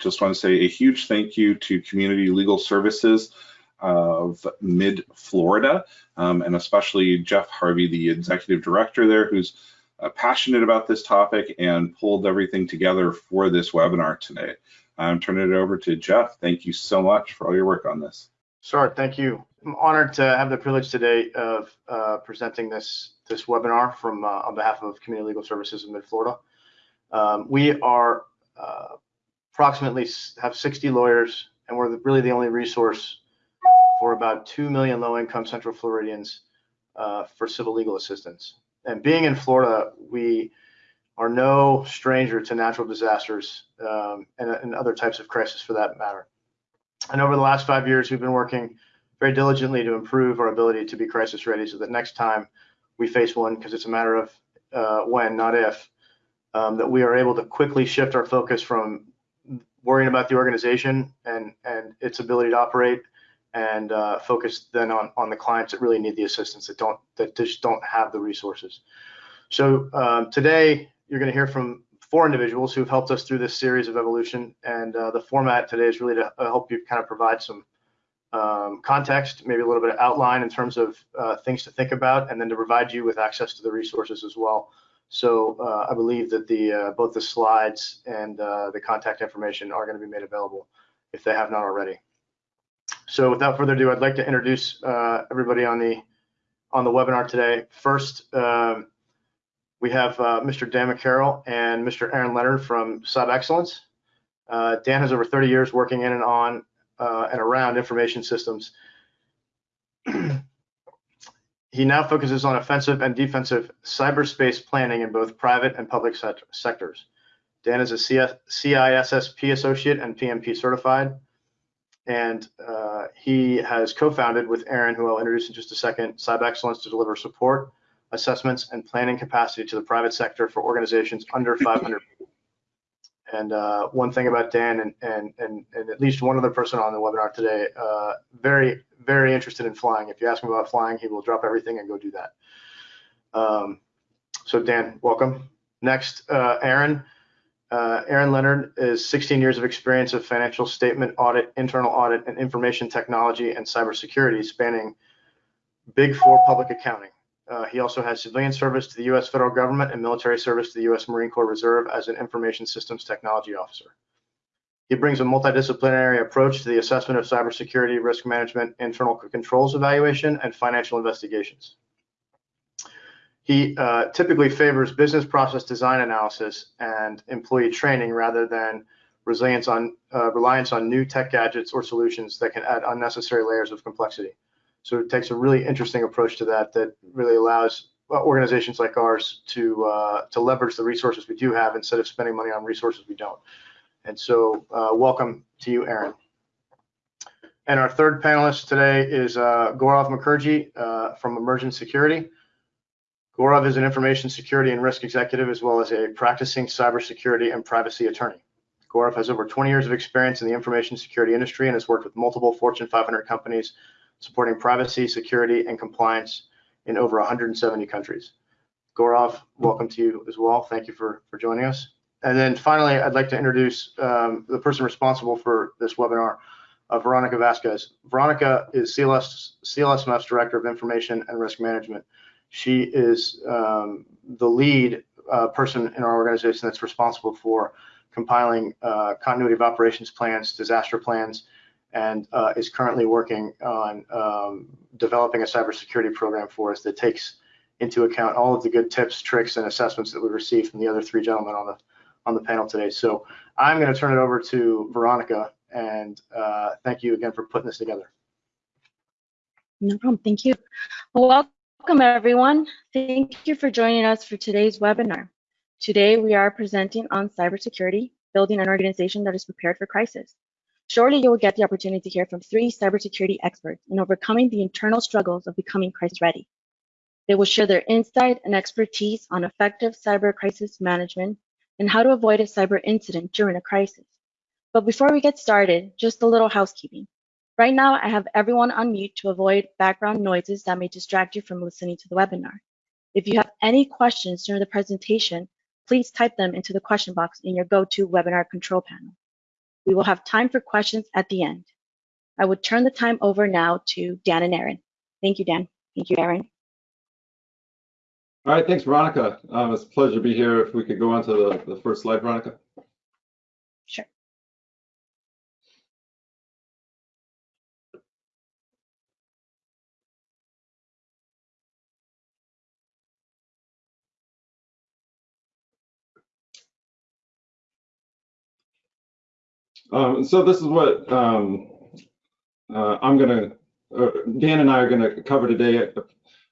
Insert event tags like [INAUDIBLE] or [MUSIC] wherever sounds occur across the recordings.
just want to say a huge thank you to Community Legal Services of Mid Florida, um, and especially Jeff Harvey, the executive director there, who's uh, passionate about this topic and pulled everything together for this webinar today. I'm turning it over to Jeff. Thank you so much for all your work on this. Sure, thank you. I'm honored to have the privilege today of uh, presenting this this webinar from uh, on behalf of Community Legal Services of Mid Florida. Um, we are uh, approximately have 60 lawyers, and we're really the only resource for about 2 million low-income Central Floridians uh, for civil legal assistance. And being in Florida, we are no stranger to natural disasters um, and, and other types of crisis for that matter. And over the last five years, we've been working very diligently to improve our ability to be crisis ready so that next time we face one, because it's a matter of uh, when, not if, um, that we are able to quickly shift our focus from worrying about the organization and, and its ability to operate and uh, focus then on, on the clients that really need the assistance that don't that just don't have the resources. So um, today you're going to hear from four individuals who've helped us through this series of evolution, and uh, the format today is really to uh, help you kind of provide some um, context, maybe a little bit of outline in terms of uh, things to think about, and then to provide you with access to the resources as well. So uh, I believe that the uh, both the slides and the contact information are going to be made available if they have not already. So without further ado, I'd like to introduce uh, everybody on the on the webinar today. First, um, we have uh, Mr. Dan McCarroll and Mr. Aaron Leonard from Cyber Excellence. Uh, Dan has over 30 years working in and on uh, and around information systems. [CLEARS THROAT] he now focuses on offensive and defensive cyberspace planning in both private and public sectors. Dan is a CISSP associate and PMP certified and uh, he has co-founded with Aaron, who I'll introduce in just a second, Cyber Excellence to deliver support, assessments, and planning capacity to the private sector for organizations under 500 people. And uh, one thing about Dan and, and, and, and at least one other person on the webinar today, uh, very, very interested in flying. If you ask him about flying, he will drop everything and go do that. Um, so Dan, welcome. Next, uh, Aaron. Uh, Aaron Leonard is 16 years of experience of financial statement audit, internal audit, and information technology and cybersecurity, spanning Big Four public accounting. Uh, he also has civilian service to the U.S. federal government and military service to the U.S. Marine Corps Reserve as an information systems technology officer. He brings a multidisciplinary approach to the assessment of cybersecurity, risk management, internal controls evaluation, and financial investigations. He uh, typically favors business process design analysis and employee training rather than resilience on uh, reliance on new tech gadgets or solutions that can add unnecessary layers of complexity. So it takes a really interesting approach to that that really allows uh, organizations like ours to uh, to leverage the resources we do have instead of spending money on resources we don't. And so uh, welcome to you, Aaron. And our third panelist today is uh, Gaurav Mukherjee uh, from Emergent Security. Gaurav is an information security and risk executive as well as a practicing cybersecurity and privacy attorney. Gaurav has over 20 years of experience in the information security industry and has worked with multiple Fortune 500 companies supporting privacy, security, and compliance in over 170 countries. Gaurav, welcome to you as well. Thank you for, for joining us. And then finally, I'd like to introduce um, the person responsible for this webinar, uh, Veronica Vasquez. Veronica is CLS, CLSMF's Director of Information and Risk Management. She is um, the lead uh, person in our organization that's responsible for compiling uh, continuity of operations plans, disaster plans, and uh, is currently working on um, developing a cybersecurity program for us that takes into account all of the good tips, tricks, and assessments that we received from the other three gentlemen on the on the panel today. So I'm going to turn it over to Veronica, and uh, thank you again for putting this together. No problem. Thank you. Welcome everyone. Thank you for joining us for today's webinar. Today we are presenting on cybersecurity, building an organization that is prepared for crisis. Shortly you will get the opportunity to hear from three cybersecurity experts in overcoming the internal struggles of becoming crisis ready. They will share their insight and expertise on effective cyber crisis management and how to avoid a cyber incident during a crisis. But before we get started, just a little housekeeping. Right now, I have everyone on mute to avoid background noises that may distract you from listening to the webinar. If you have any questions during the presentation, please type them into the question box in your GoToWebinar control panel. We will have time for questions at the end. I would turn the time over now to Dan and Aaron. Thank you, Dan. Thank you, Aaron. All right, thanks, Veronica. Um, it's a pleasure to be here. If we could go on to the, the first slide, Veronica. Um, so this is what um, uh, I'm gonna, uh, Dan and I are gonna cover today.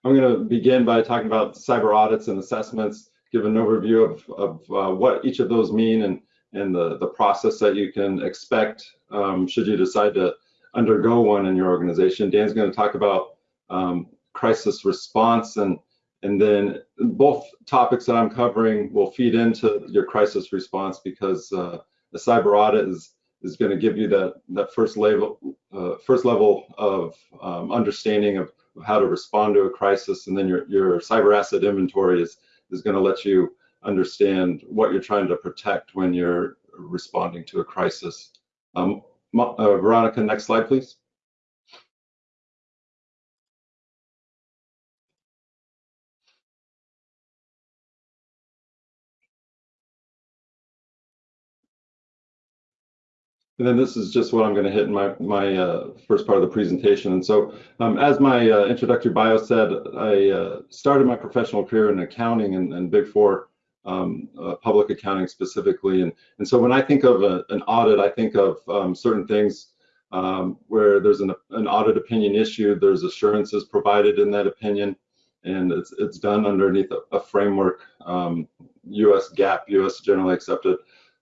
I'm gonna begin by talking about cyber audits and assessments, give an overview of, of uh, what each of those mean and, and the, the process that you can expect um, should you decide to undergo one in your organization. Dan's gonna talk about um, crisis response and and then both topics that I'm covering will feed into your crisis response because uh, cyber audit is is going to give you that that first level uh, first level of um, understanding of how to respond to a crisis, and then your your cyber asset inventory is is going to let you understand what you're trying to protect when you're responding to a crisis. Um, uh, Veronica, next slide, please. And then this is just what I'm going to hit in my, my uh, first part of the presentation. And so um, as my uh, introductory bio said, I uh, started my professional career in accounting and, and Big Four, um, uh, public accounting specifically. And, and so when I think of a, an audit, I think of um, certain things um, where there's an, an audit opinion issued, there's assurances provided in that opinion, and it's, it's done underneath a, a framework, US um, GAAP, US generally accepted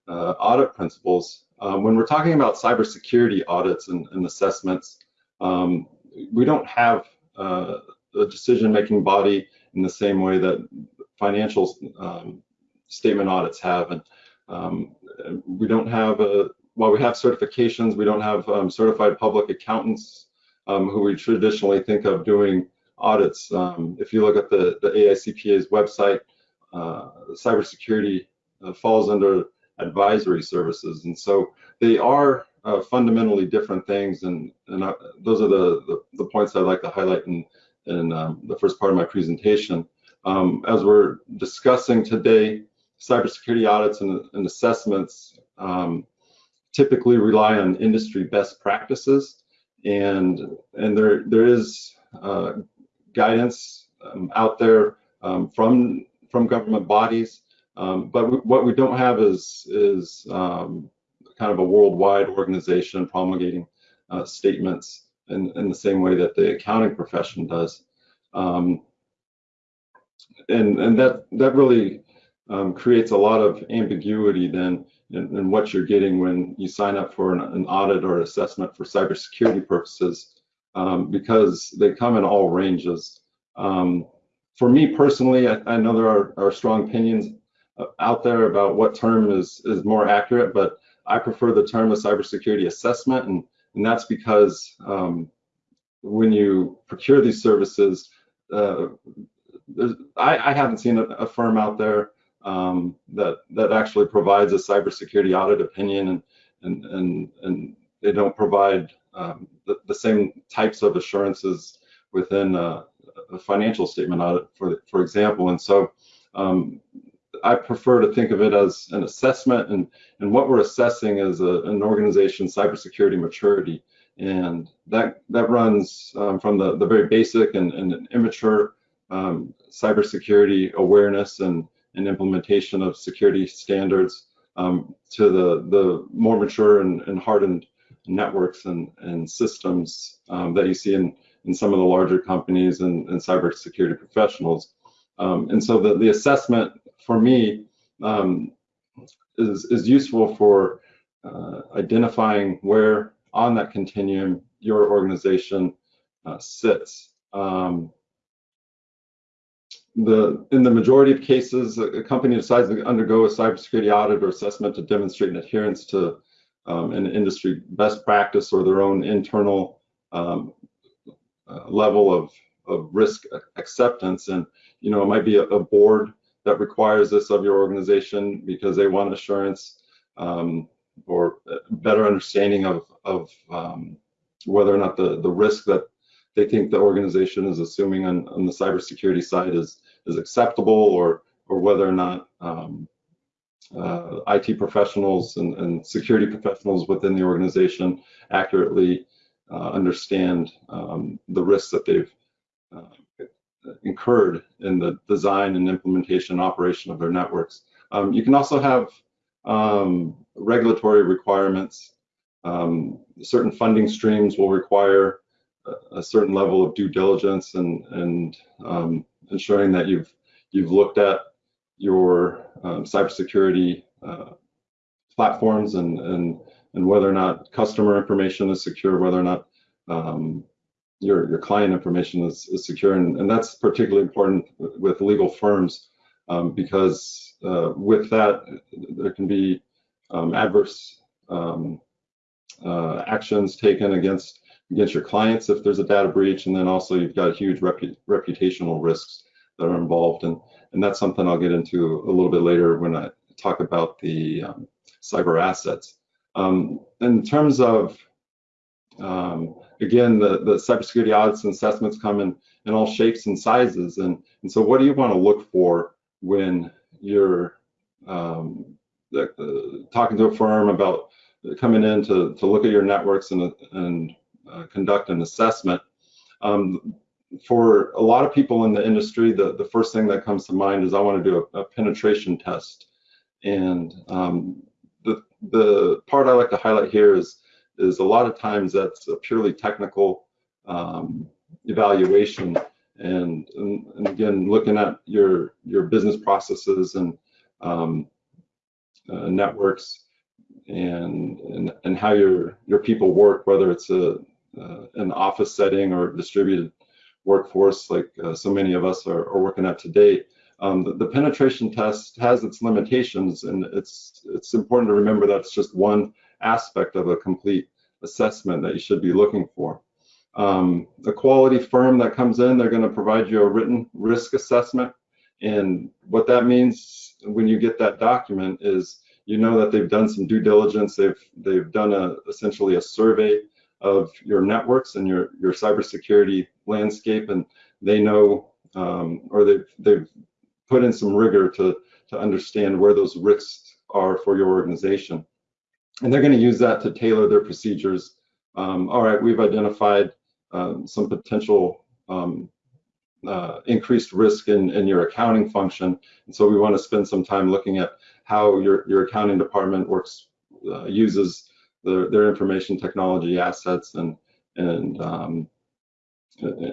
uh, audit principles. Um, when we're talking about cybersecurity audits and, and assessments, um, we don't have uh, a decision-making body in the same way that financial um, statement audits have. And um, we don't have, a, while we have certifications, we don't have um, certified public accountants um, who we traditionally think of doing audits. if you look at the, the AICPA's website, uh, cybersecurity uh, falls under advisory services. And so they are uh, fundamentally different things. And, and I, those are the, the, the, points I'd like to highlight in, in um, the first part of my presentation. Um, as we're discussing today, cybersecurity audits and, and assessments um, typically rely on industry best practices. And, and there, there is uh, guidance um, out there um, from, from government bodies um, but what we don't have is is um, kind of a worldwide organization promulgating uh, statements in, in the same way that the accounting profession does. Um, and and that that really um, creates a lot of ambiguity then in, in, what you're getting when you sign up for an, an audit or assessment for cybersecurity purposes um, because they come in all ranges. Um, for me personally, I, I know there are, are strong opinions out there about what term is is more accurate, but I prefer the term of cybersecurity assessment, and and that's because um, when you procure these services, uh, I, I, haven't seen a, a firm out there um, that that actually provides a cybersecurity audit opinion, and and and and they don't provide um, the, the, same types of assurances within a, a financial statement audit, for for example, and so. Um, I prefer to think of it as an assessment, and and what we're assessing is a, an organization's cybersecurity maturity, and that that runs um, from the the very basic and, and immature um, cybersecurity awareness and and implementation of security standards um, to the the more mature and, and hardened networks and and systems um, that you see in in some of the larger companies and, and cybersecurity professionals. Um, and so the, the assessment for me um, is, is useful for uh, identifying where on that continuum your organization uh, sits. Um, the, in the majority of cases, a company decides to undergo a cybersecurity audit or assessment to demonstrate an adherence to um, an industry best practice or their own internal um, uh, level of, of risk acceptance. And, you know, it might be a, a board that requires this of your organization because they want assurance. Um, or better understanding of, of um, whether or not the, the risk that they think the organization is assuming on, on the cybersecurity side is, is acceptable or, or whether or not um, uh, IT professionals and, and, security professionals within the organization accurately uh, understand um, the risks that they've uh, incurred in the design and implementation and operation of their networks. Um, you can also have um, regulatory requirements. Um, certain funding streams will require a, a, certain level of due diligence and, and um, ensuring that you've you've looked at your um, cybersecurity uh, platforms and, and and whether or not customer information is secure, whether or not um, your your client information is, is secure, and, and that's particularly important with legal firms um, because uh, with that there can be um, adverse um, uh, actions taken against against your clients if there's a data breach, and then also you've got huge repu reputational risks that are involved, and and that's something I'll get into a little bit later when I talk about the um, cyber assets. Um, in terms of um, again, the, the cybersecurity audits and assessments come in, in all shapes and sizes. And, and so what do you want to look for when you're um, the, uh, talking to a firm about coming in to, to look at your networks and, and uh, conduct an assessment? Um, for a lot of people in the industry, the, the first thing that comes to mind is I want to do a, a penetration test. And um, the, the part I like to highlight here is is a lot of times that's a purely technical um, evaluation. And, and, and, again looking at your your business processes and um, uh, networks and, and and how your your people work whether it's a uh, an office setting or distributed workforce like uh, so many of us are, are working at today um, the, the, penetration test has its limitations and it's it's important to remember that it's just one aspect of a complete assessment that you should be looking for. Um, the quality firm that comes in, they're going to provide you a written risk assessment. And what that means when you get that document is you know that they've done some due diligence. They've they've done a essentially a survey of your networks and your your cybersecurity landscape, and they know um, or they've they've put in some rigor to to understand where those risks are for your organization and they're going to use that to tailor their procedures. Um, all right, we've identified um, some potential um, uh, increased risk in, in your accounting function, and so we want to spend some time looking at how your, your accounting department works, uh, uses their, their information technology assets and, and um,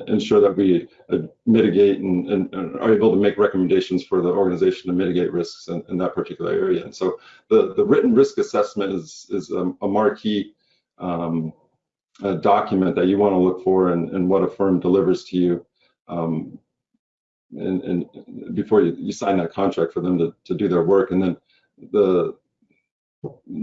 ensure that we uh, mitigate and, and, and, are able to make recommendations for the organization to mitigate risks in, in that particular area. And so the, the written risk assessment is, is a, a marquee um, a document that you want to look for and, and what a firm delivers to you um, and, and, before you, you sign that contract for them to, to do their work. And then the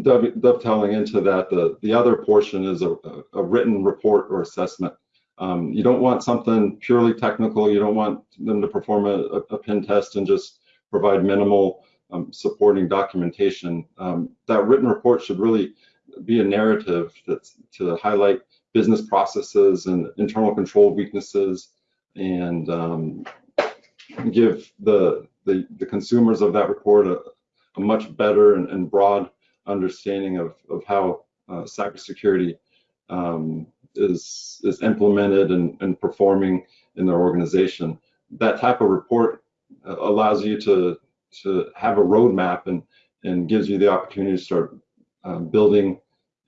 dovetailing into that, the, the other portion is a, a written report or assessment um, you don't want something purely technical. You don't want them to perform a, a pen test and just provide minimal um, supporting documentation. Um, that written report should really be a narrative that's to highlight business processes and internal control weaknesses and um, give the, the, the, consumers of that report a, a much better and, and, broad understanding of, of how uh, cybersecurity um, is is implemented and, and performing in their organization. That type of report uh, allows you to to have a roadmap and and gives you the opportunity to start um, building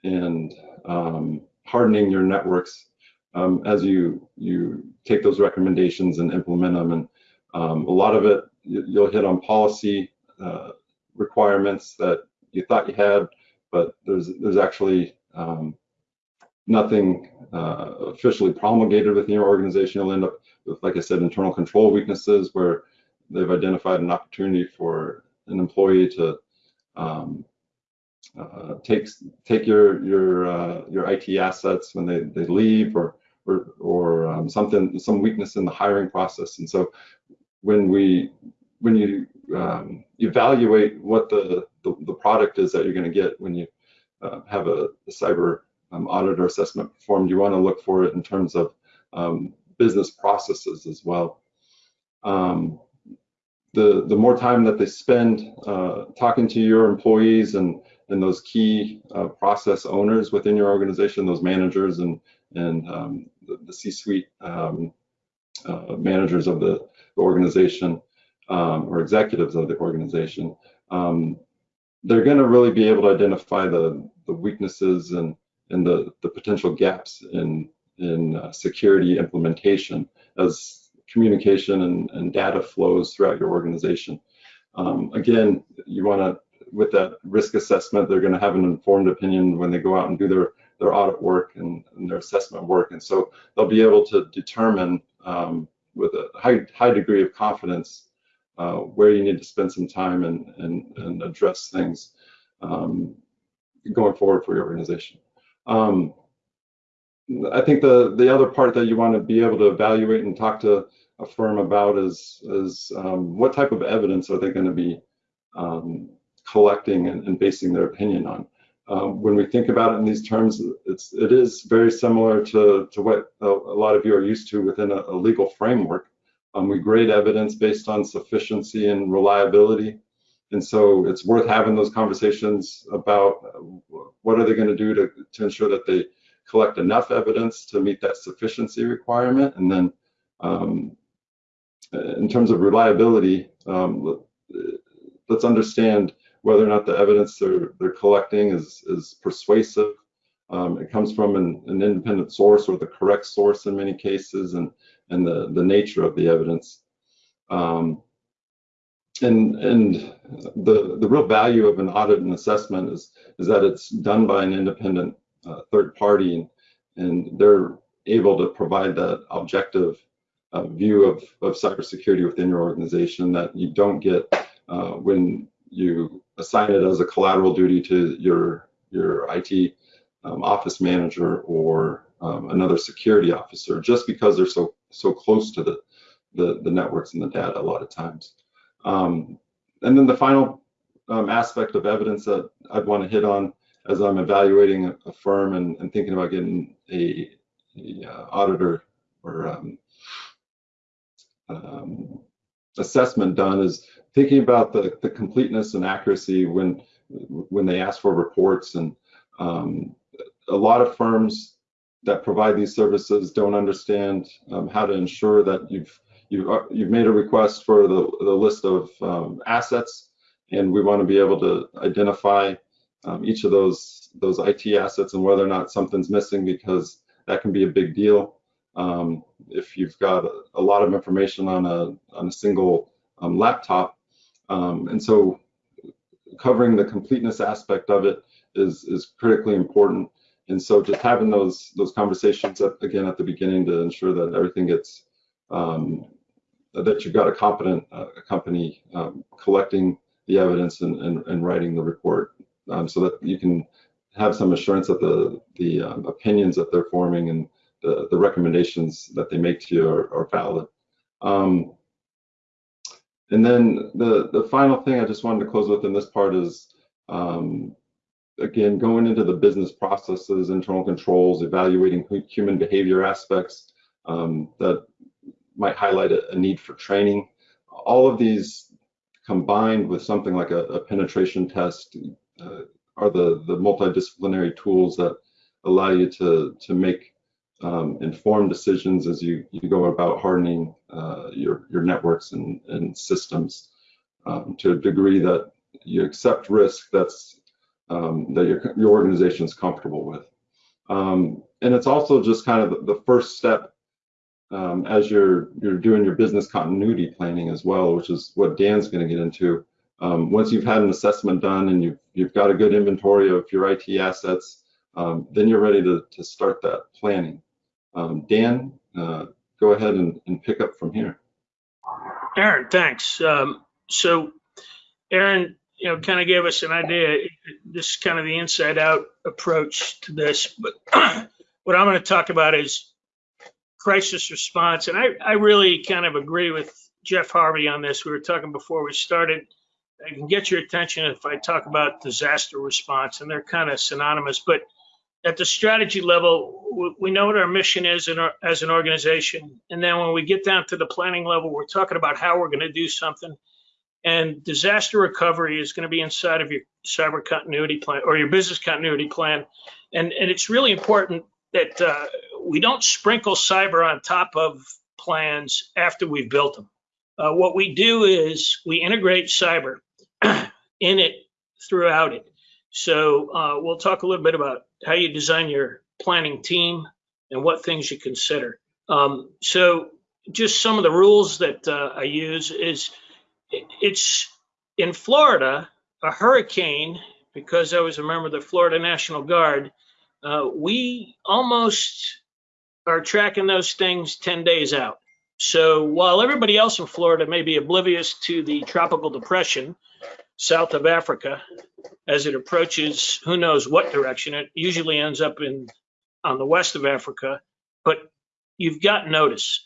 and um, hardening your networks um, as you you take those recommendations and implement them. And um, a lot of it you'll hit on policy uh, requirements that you thought you had, but there's there's actually um, nothing uh, officially promulgated within your organization, you'll end up with, like I said, internal control weaknesses where they've identified an opportunity for an employee to um, uh, take take your your uh, your IT assets when they they leave or or, or um, something some weakness in the hiring process. And so when we when you um, evaluate what the, the, the product is that you're going to get when you uh, have a, a cyber um, audit or assessment performed, you want to look for it in terms of um, business processes as well. Um, the the more time that they spend uh, talking to your employees and and those key uh, process owners within your organization, those managers and and um, the, the C-suite um, uh, managers of the, the organization um, or executives of the organization, they're going to really be able to identify the the weaknesses and and the the potential gaps in in uh, security implementation as communication and, and data flows throughout your organization. Um, again, you want to, with that risk assessment, they're going to have an informed opinion when they go out and do their, their audit work and, and their assessment work. And so they'll be able to determine um, with a high, high degree of confidence uh, where you need to spend some time and, and, and address things um, going forward for your organization. Um, I think the the other part that you want to be able to evaluate and talk to a firm about is is um, what type of evidence are they going to be um, collecting and, and, basing their opinion on. Um, when we think about it in these terms, it's it is very similar to to what a, a lot of you are used to within a, a legal framework. Um, we grade evidence based on sufficiency and reliability. And so it's worth having those conversations about what are they going to do to, to ensure that they collect enough evidence to meet that sufficiency requirement. And then um, in terms of reliability, um, let's understand whether or not the evidence they're, they're collecting is, is persuasive. Um, it comes from an, an, independent source or the correct source in many cases and, and the, the nature of the evidence. Um, and and the, the real value of an audit and assessment is, is that it's done by an independent uh, third party and, and they're able to provide that objective uh, view of, of cybersecurity within your organization that you don't get uh, when you assign it as a collateral duty to your your IT um, office manager or um, another security officer, just because they're so so close to the, the, the networks and the data a lot of times. Um, and then the final um, aspect of evidence that I'd want to hit on as I'm evaluating a, a firm and, and, thinking about getting a, a uh, auditor or um, um, assessment done is thinking about the, the completeness and accuracy when when they ask for reports. And um, a lot of firms that provide these services don't understand um, how to ensure that you've you've, uh, you've made a request for the, the list of um, assets and we want to be able to identify um, each of those those IT assets and whether or not something's missing because that can be a big deal. Um, if you've got a, a, lot of information on a on a single um, laptop, um, and so covering the completeness aspect of it is is critically important. And so just having those those conversations at, again at the beginning to ensure that everything gets um, that you've got a competent uh, company um, collecting the evidence and, and, and writing the report um, so that you can have some assurance that the, the um, opinions that they're forming and the, the recommendations that they make to you are, are valid. Um, and then the, the final thing I just wanted to close with in this part is, um, again, going into the business processes, internal controls, evaluating human behavior aspects um, that might highlight a, a, need for training. All of these combined with something like a, a penetration test uh, are the, the multidisciplinary tools that allow you to, to make um, informed decisions as you, you go about hardening uh, your, your networks and, and systems um, to a degree that you accept risk that's um, that your, your organization is comfortable with. Um, and it's also just kind of the, the first step um, as you're you're doing your business continuity planning as well, which is what Dan's going to get into. Um, once you've had an assessment done and you've you've got a good inventory of your IT assets, um, then you're ready to to start that planning. Um, Dan, uh, go ahead and, and pick up from here. Aaron, thanks. Um, so, Aaron, you know, kind of gave us an idea. This is kind of the inside out approach to this, but [CLEARS THROAT] what I'm going to talk about is crisis response. And I, I really kind of agree with Jeff Harvey on this. We were talking before we started. I can get your attention if I talk about disaster response, and they're kind of synonymous. But at the strategy level, we, know what our mission is our, as an organization, and then when we get down to the planning level, we're talking about how we're going to do something. And disaster recovery is going to be inside of your cyber continuity plan or your business continuity plan, and and it's really important that uh, we don't sprinkle cyber on top of plans after we've built them. Uh, what we do is we integrate cyber [CLEARS THROAT] in it throughout it. So uh, we'll talk a little bit about how you design your planning team and what things you consider. Um, so just some of the rules that uh, I use is it's in Florida, a hurricane, because I was a member of the Florida National Guard, uh, we almost are tracking those things 10 days out. So while everybody else in Florida may be oblivious to the tropical depression south of Africa as it approaches who knows what direction, it usually ends up in on the west of Africa, but you've got notice.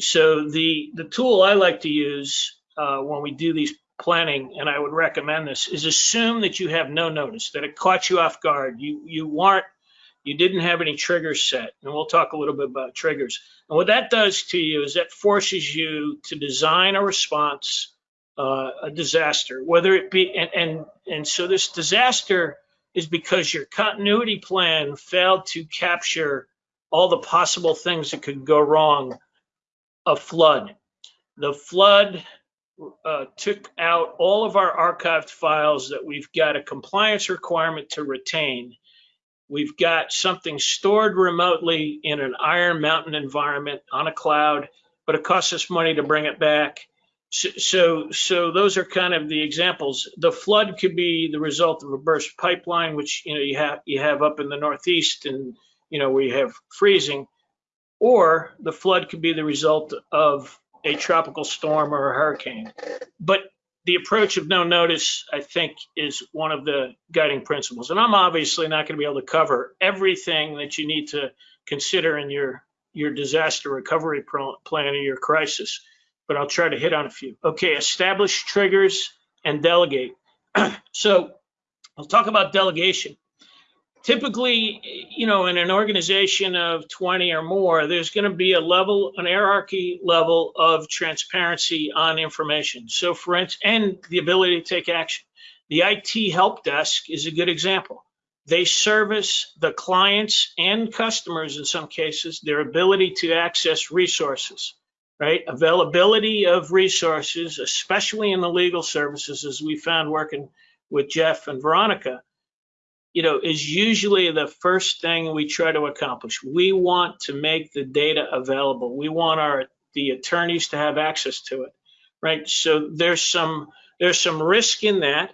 So the the tool I like to use uh, when we do these planning, and I would recommend this, is assume that you have no notice, that it caught you off guard. You you weren't you didn't have any triggers set, and we'll talk a little bit about triggers. And what that does to you is that forces you to design a response, uh, a disaster, whether it be, and, and, and so this disaster is because your continuity plan failed to capture all the possible things that could go wrong. A flood. The flood uh, took out all of our archived files that we've got a compliance requirement to retain. We've got something stored remotely in an Iron Mountain environment on a cloud, but it costs us money to bring it back. So, so, so those are kind of the examples. The flood could be the result of a burst pipeline, which you know you have you have up in the Northeast, and you know we have freezing, or the flood could be the result of a tropical storm or a hurricane. But the approach of no notice, I think, is one of the guiding principles. And I'm obviously not going to be able to cover everything that you need to consider in your your disaster recovery plan or your crisis, but I'll try to hit on a few. Okay, establish triggers and delegate. [CLEARS THROAT] so I'll talk about delegation. Typically, you know, in an organization of 20 or more, there's going to be a level, an hierarchy level of transparency on information. So for instance, and the ability to take action. The IT help desk is a good example. They service the clients and customers in some cases, their ability to access resources, right? Availability of resources, especially in the legal services, as we found working with Jeff and Veronica, you know, is usually the first thing we try to accomplish. We want to make the data available. We want our the attorneys to have access to it, right? So there's some there's some risk in that,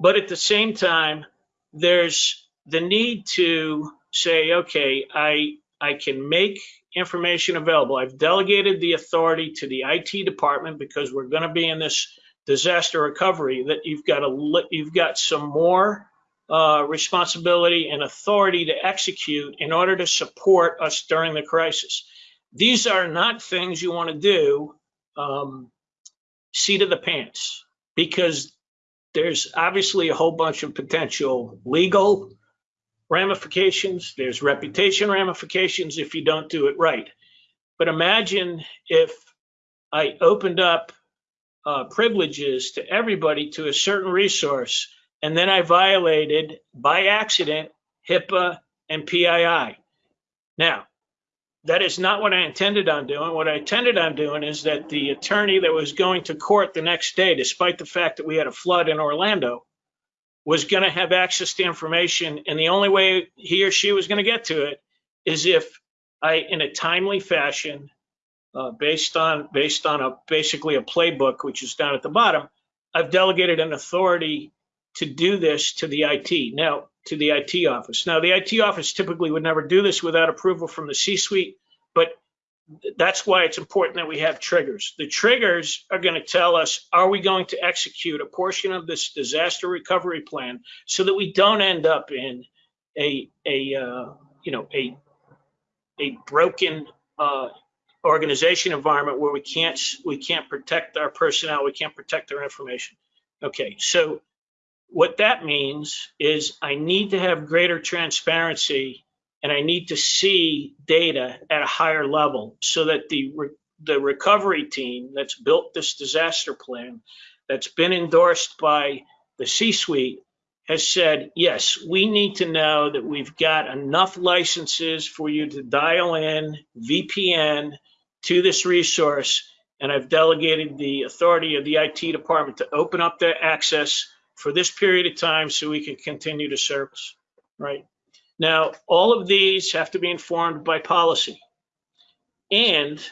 but at the same time, there's the need to say, okay, I I can make information available. I've delegated the authority to the IT department because we're going to be in this disaster recovery. That you've got a you've got some more uh, responsibility and authority to execute in order to support us during the crisis. These are not things you want to do um, seat of the pants because there's obviously a whole bunch of potential legal ramifications. There's reputation ramifications if you don't do it right. But imagine if I opened up uh, privileges to everybody to a certain resource and then I violated by accident HIPAA and PII. Now, that is not what I intended on doing. What I intended on doing is that the attorney that was going to court the next day, despite the fact that we had a flood in Orlando, was going to have access to information. And the only way he or she was going to get to it is if I, in a timely fashion, uh, based on based on a basically a playbook, which is down at the bottom, I've delegated an authority to do this to the IT. Now, to the IT office. Now, the IT office typically would never do this without approval from the C-suite, but that's why it's important that we have triggers. The triggers are going to tell us, are we going to execute a portion of this disaster recovery plan so that we don't end up in a, a uh, you know, a, a broken uh, organization environment where we can't, we can't protect our personnel, we can't protect our information. Okay, so what that means is I need to have greater transparency and I need to see data at a higher level so that the re- the recovery team that's built this disaster plan that's been endorsed by the C-suite has said, yes, we need to know that we've got enough licenses for you to dial in VPN to this resource. And I've delegated the authority of the IT department to open up their access for this period of time so we can continue to service, right? Now, all of these have to be informed by policy. And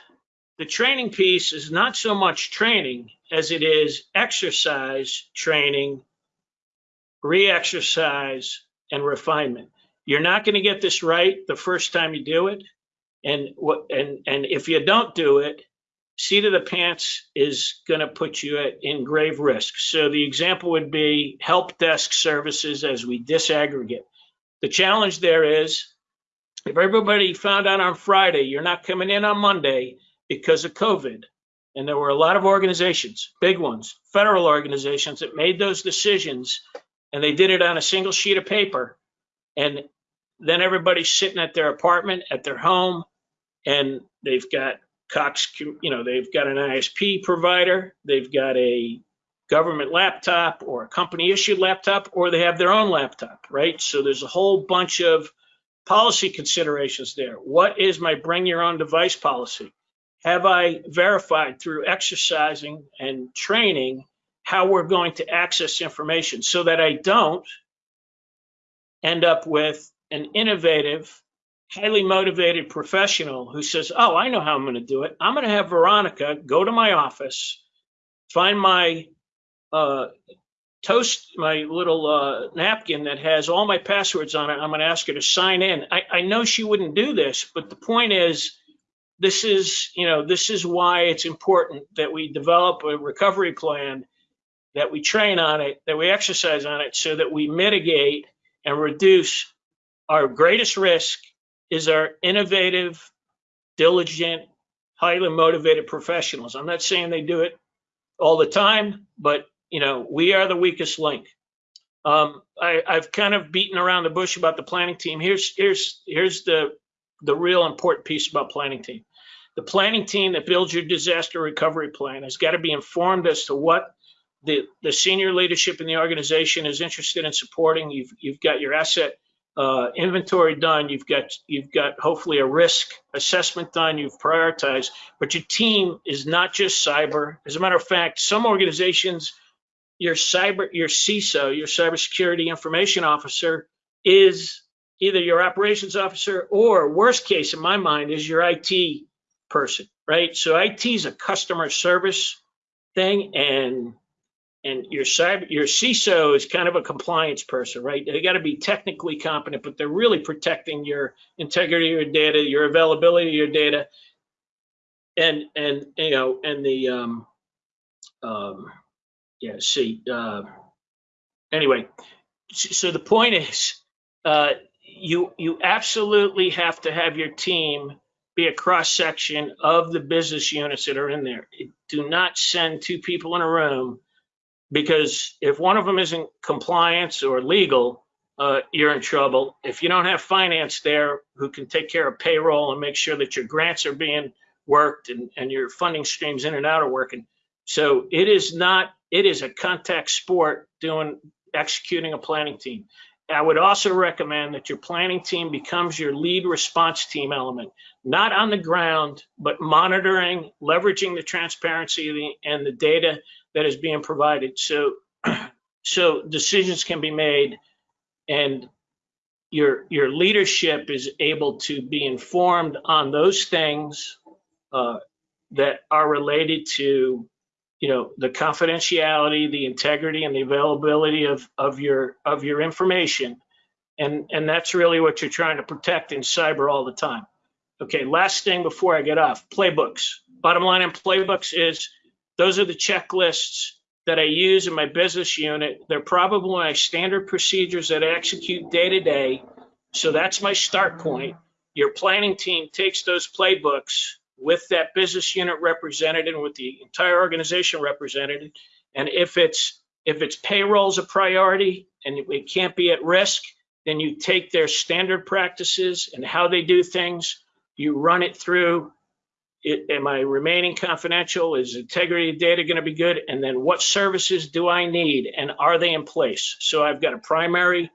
the training piece is not so much training as it is exercise, training, re-exercise, and refinement. You're not going to get this right the first time you do it. And what and and if you don't do it, seat of the pants is going to put you at, in grave risk. So the example would be help desk services as we disaggregate. The challenge there is if everybody found out on Friday you're not coming in on Monday because of COVID, and there were a lot of organizations, big ones, federal organizations that made those decisions, and they did it on a single sheet of paper, and then everybody's sitting at their apartment, at their home, and they've got Cox, you know, they've got an ISP provider, they've got a government laptop or a company issued laptop, or they have their own laptop, right? So there's a whole bunch of policy considerations there. What is my bring your own device policy? Have I verified through exercising and training how we're going to access information so that I don't end up with an innovative highly motivated professional who says, Oh, I know how I'm going to do it. I'm going to have Veronica go to my office, find my uh, toast, my little uh, napkin that has all my passwords on it. I'm going to ask her to sign in. I, I know she wouldn't do this, but the point is, this is, you know, this is why it's important that we develop a recovery plan, that we train on it, that we exercise on it, so that we mitigate and reduce our greatest risk is our innovative, diligent, highly motivated professionals. I'm not saying they do it all the time, but you know, we are the weakest link. Um, I, I've kind of beaten around the bush about the planning team. Here's here's here's the the real important piece about planning team. The planning team that builds your disaster recovery plan has got to be informed as to what the, the senior leadership in the organization is interested in supporting. You've, you've got your asset uh, inventory done, you've got you've got hopefully a risk assessment done, you've prioritized, but your team is not just cyber. As a matter of fact, some organizations, your cyber, your CISO, your cybersecurity information officer, is either your operations officer or worst case in my mind is your IT person, right? So IT is a customer service thing, and and your cyber your CISO is kind of a compliance person, right? They got to be technically competent, but they're really protecting your integrity your data, your availability of your data, and and you know and the um um yeah see uh, anyway. So the point is, uh, you you absolutely have to have your team be a cross section of the business units that are in there. Do not send two people in a room because if one of them isn't compliance or legal, uh, you're in trouble. If you don't have finance there who can take care of payroll and make sure that your grants are being worked and, and your funding streams in and out are working. So it is not, it is a contact sport doing, executing a planning team. I would also recommend that your planning team becomes your lead response team element, not on the ground, but monitoring, leveraging the transparency and the data that is being provided. So, [CLEARS THROAT] so decisions can be made, and your your leadership is able to be informed on those things uh, that are related to, you know, the confidentiality, the integrity, and the availability of of your of your information, and and that's really what you're trying to protect in cyber all the time. Okay, last thing before I get off, playbooks. Bottom line in playbooks is those are the checklists that I use in my business unit. They're probably my standard procedures that I execute day to day. So that's my start point. Your planning team takes those playbooks with that business unit represented and with the entire organization represented. And if it's If it's payroll's a priority and it can't be at risk, then you take their standard practices and how they do things, you run it through. It, am I remaining confidential? Is integrity of data going to be good? And then what services do I need and are they in place? So I've got a primary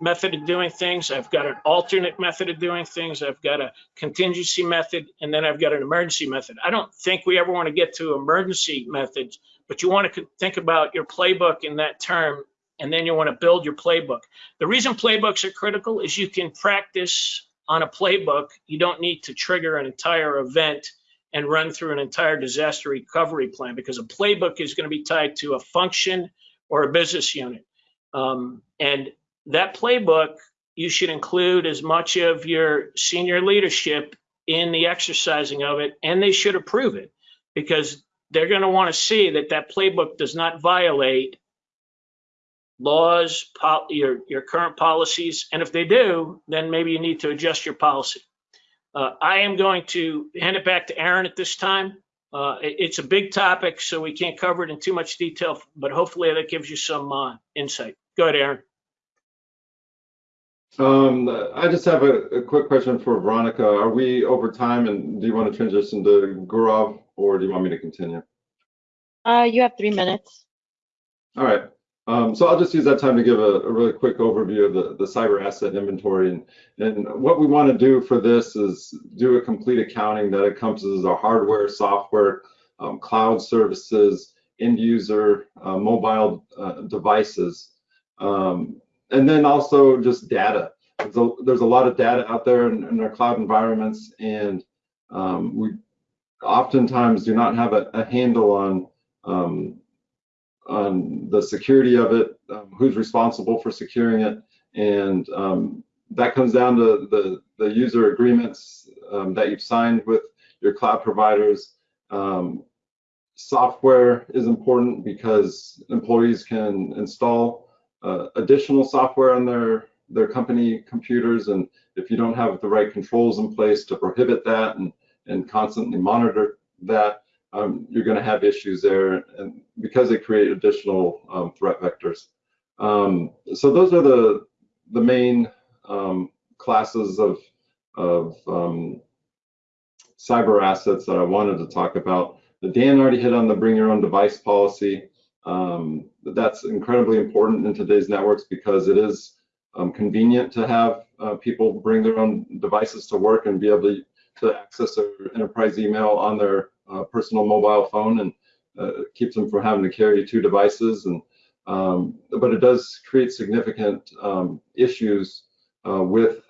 method of doing things. I've got an alternate method of doing things. I've got a contingency method, and then I've got an emergency method. I don't think we ever want to get to emergency methods, but you want to think about your playbook in that term, and then you want to build your playbook. The reason playbooks are critical is you can practice on a playbook. You don't need to trigger an entire event and run through an entire disaster recovery plan because a playbook is going to be tied to a function or a business unit. Um, and that playbook, you should include as much of your senior leadership in the exercising of it, and they should approve it because they're going to want to see that that playbook does not violate laws, your, your current policies. And if they do, then maybe you need to adjust your policy. Uh, I am going to hand it back to Aaron at this time. Uh, it- it's a big topic, so we can't cover it in too much detail, but hopefully that gives you some uh, insight. Go ahead, Aaron. Um, I just have a, a quick question for Veronica. Are we over time and do you want to transition to Gaurav or do you want me to continue? Uh, you have three minutes. All right. Um, so I'll just use that time to give a, a really quick overview of the, the cyber asset inventory. And, and what we want to do for this is do a complete accounting that encompasses our hardware, software, um, cloud services, end user, uh, mobile uh, devices, um, and then also just data. There's a, there's a lot of data out there in, in our cloud environments, and um, we oftentimes do not have a, a handle on um, on the security of it, um, who's responsible for securing it, and um, that comes down to the, the user agreements um, that you've signed with your cloud providers. Um, software is important because employees can install uh, additional software on their their company computers, and if you don't have the right controls in place to prohibit that and and constantly monitor that, um, you're going to have issues there, and because they create additional um, threat vectors. Um, so those are the the main um, classes of of um, cyber assets that I wanted to talk about. Dan already hit on the bring your own device policy. Um, that's incredibly important in today's networks because it is convenient to have uh, people bring their own devices to work and be able to access their enterprise email on their uh, personal mobile phone and uh, keeps them from having to carry two devices. And um, but it does create significant um, issues uh, with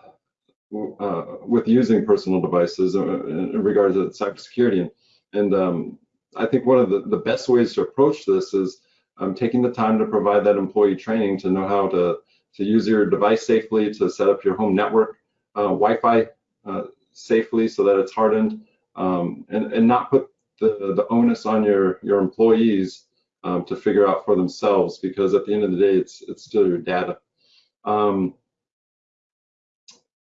uh, with using personal devices in, in regards to cybersecurity. And, and um, I think one of the, the best ways to approach this is um, taking the time to provide that employee training to know how to to use your device safely, to set up your home network uh, Wi-Fi uh, safely so that it's hardened, um, and, and not put the, the onus on your, your employees um, to figure out for themselves because at the end of the day, it's, it's still your data. Um,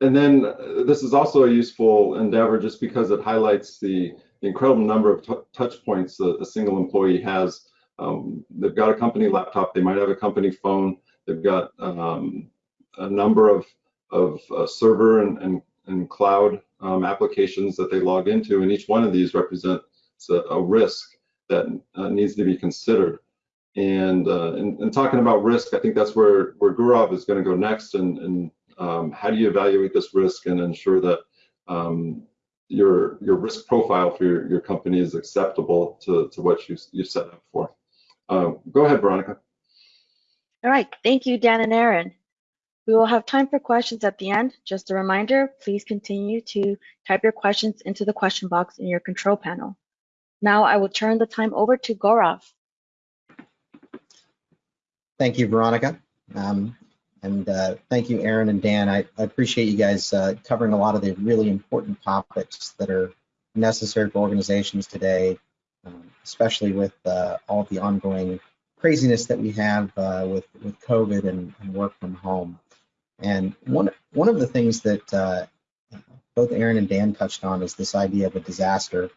and then uh, this is also a useful endeavor just because it highlights the, incredible number of touch points a, a, single employee has. Um, they've got a company laptop, they might have a company phone, they've got um, a number of, of uh, server and, and, and cloud um, applications that they log into, and each one of these represents a, a, risk that uh, needs to be considered. And, uh, and, and talking about risk, I think that's where where Gaurav is going to go next. And, and um, how do you evaluate this risk and ensure that um, your your risk profile for your, your company is acceptable to, to what you you set up for? Uh, go ahead, Veronica. All right, thank you, Dan and Aaron. We will have time for questions at the end. Just a reminder, please continue to type your questions into the question box in your control panel. Now I will turn the time over to Gaurav. Thank you, Veronica. Um, and uh, thank you, Aaron and Dan. I, I appreciate you guys uh, covering a lot of the really important topics that are necessary for organizations today, um, especially with uh, all the ongoing craziness that we have uh, with, with COVID and, and, work from home. And one, one of the things that uh, both Aaron and Dan touched on is this idea of a disaster.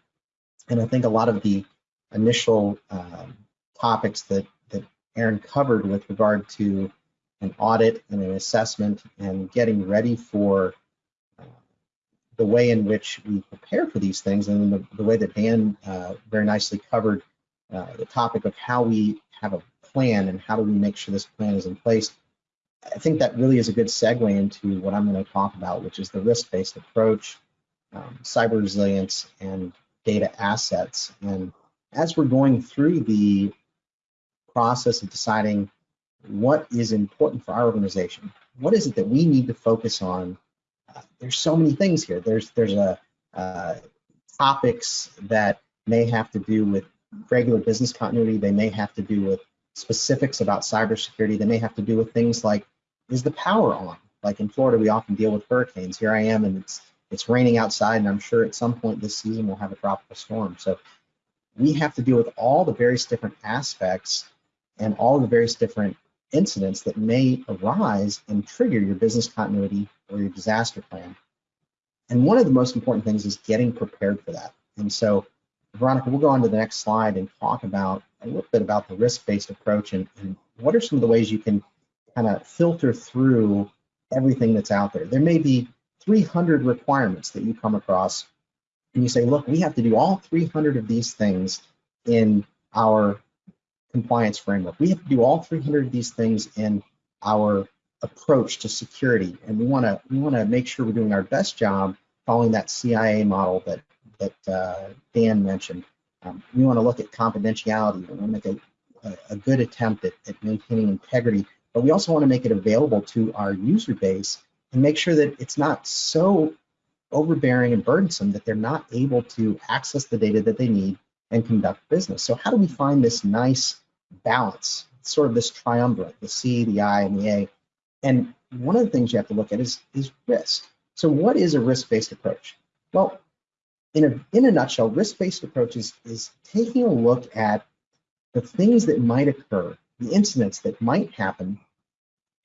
And I think a lot of the initial um, topics that, that Aaron covered with regard to an audit and an assessment and getting ready for uh, the way in which we prepare for these things and the, the way that Dan uh, very nicely covered uh, the topic of how we have a plan and how do we make sure this plan is in place. I think that really is a good segue into what I'm going to talk about, which is the risk-based approach, um, cyber resilience, and data assets. And as we're going through the process of deciding what is important for our organization, what is it that we need to focus on, uh, there's so many things here. There's there's a uh, topics that may have to do with regular business continuity. They may have to do with specifics about cybersecurity. that may have to do with things like, is the power on? Like in Florida, we often deal with hurricanes. Here I am, and it's it's raining outside, and I'm sure at some point this season we'll have a tropical storm. So we have to deal with all the various different aspects and all the various different incidents that may arise and trigger your business continuity or your disaster plan. And one of the most important things is getting prepared for that. And so, Veronica, we'll go on to the next slide and talk about a little bit about the risk-based approach and, and what are some of the ways you can kind of filter through everything that's out there. There may be 300 requirements that you come across and you say, look, we have to do all 300 of these things in our compliance framework. We have to do all 300 of these things in our approach to security, and we want to we want to make sure we're doing our best job following that CIA model that that uh, Dan mentioned. Um, we want to look at confidentiality. We want to make a, a, good attempt at, at maintaining integrity, but we also want to make it available to our user base and make sure that it's not so overbearing and burdensome that they're not able to access the data that they need and conduct business. So how do we find this nice balance, sort of this triumvirate, the C, the I, and the A? And one of the things you have to look at is, is risk. So what is a risk-based approach? Well, in a, in a nutshell, risk-based approaches is, taking a look at the things that might occur, the incidents that might happen,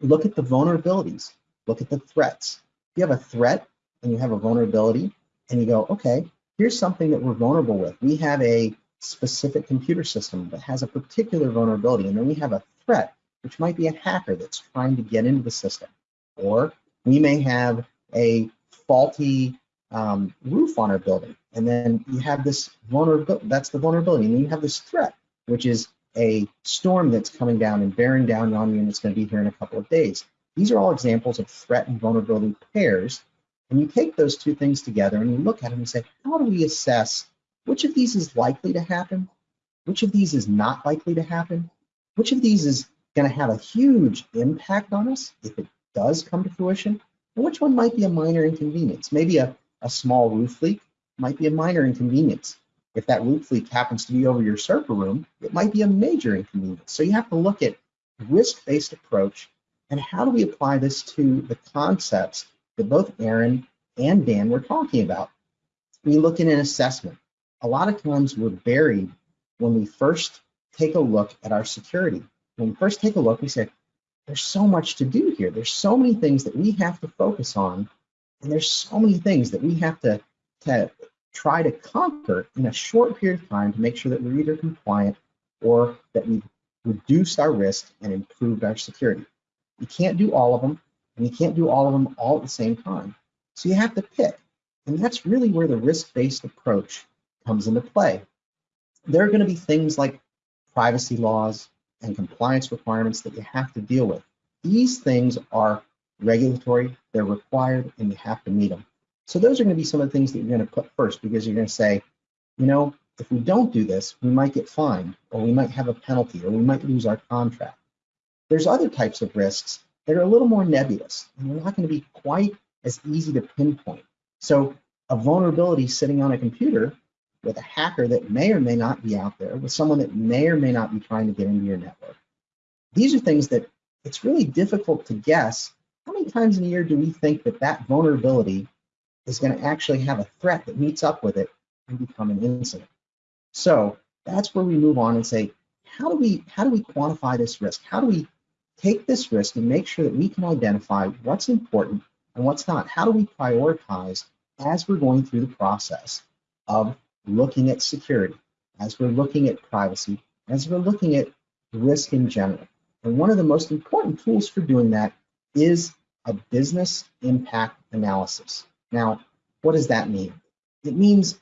look at the vulnerabilities, look at the threats. If you have a threat and you have a vulnerability and you go, okay, here's something that we're vulnerable with. We have a specific computer system that has a particular vulnerability, and then we have a threat, which might be a hacker that's trying to get into the system. Or we may have a faulty um, roof on our building, and then you have this vulnerability, that's the vulnerability, and then you have this threat, which is a storm that's coming down and bearing down on you, and it's going to be here in a couple of days. These are all examples of threat and vulnerability pairs and you take those two things together and you look at them and say, how do we assess which of these is likely to happen? Which of these is not likely to happen? Which of these is going to have a huge impact on us if it does come to fruition? And which one might be a minor inconvenience? Maybe a, a small roof leak might be a minor inconvenience. If that roof leak happens to be over your server room, it might be a major inconvenience. So you have to look at risk-based approach and how do we apply this to the concepts that both Aaron and Dan were talking about. We look at an assessment. A lot of times we're buried when we first take a look at our security. When we first take a look, we say, there's so much to do here. There's so many things that we have to focus on, and there's so many things that we have to, to try to conquer in a short period of time to make sure that we're either compliant or that we've reduced our risk and improved our security. We can't do all of them, and you can't do all of them all at the same time. So you have to pick. And that's really where the risk-based approach comes into play. There are going to be things like privacy laws and compliance requirements that you have to deal with. These things are regulatory, they're required, and you have to meet them. So those are going to be some of the things that you're going to put first because you're going to say, you know, if we don't do this, we might get fined, or we might have a penalty, or we might lose our contract. There's other types of risks that are a little more nebulous, and they're not going to be quite as easy to pinpoint. So a vulnerability sitting on a computer with a hacker that may or may not be out there, with someone that may or may not be trying to get into your network. These are things that it's really difficult to guess how many times in a year do we think that that vulnerability is going to actually have a threat that meets up with it and become an incident. So that's where we move on and say, how do we how do we quantify this risk? How do we take this risk and make sure that we can identify what's important and what's not. How do we prioritize as we're going through the process of looking at security, as we're looking at privacy, as we're looking at risk in general. And one of the most important tools for doing that is a business impact analysis. Now, what does that mean? It means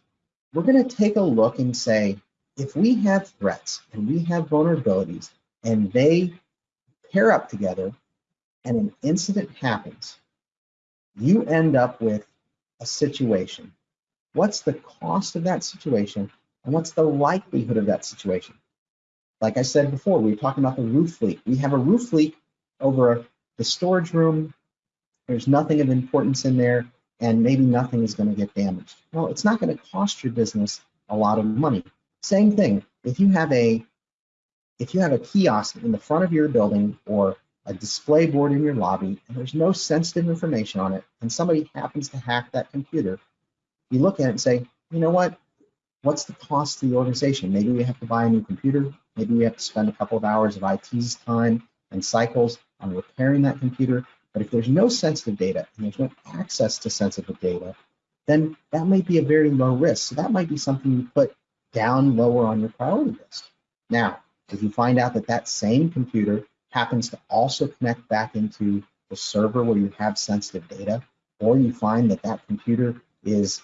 we're going to take a look and say, if we have threats and we have vulnerabilities and they pair up together and an incident happens, you end up with a situation. What's the cost of that situation and what's the likelihood of that situation? Like I said before, we were talking about the roof leak. We have a roof leak over the storage room. There's nothing of importance in there and maybe nothing is going to get damaged. Well, it's not going to cost your business a lot of money. Same thing, if you have a if you have a kiosk in the front of your building or a display board in your lobby and there's no sensitive information on it and somebody happens to hack that computer, you look at it and say, you know what? What's the cost to the organization? Maybe we have to buy a new computer. Maybe we have to spend a couple of hours of IT's time and cycles on repairing that computer. But if there's no sensitive data and there's no access to sensitive data, then that might be a very low risk. So that might be something you put down lower on your priority list. Now, if you find out that that same computer happens to also connect back into the server where you have sensitive data, or you find that that computer is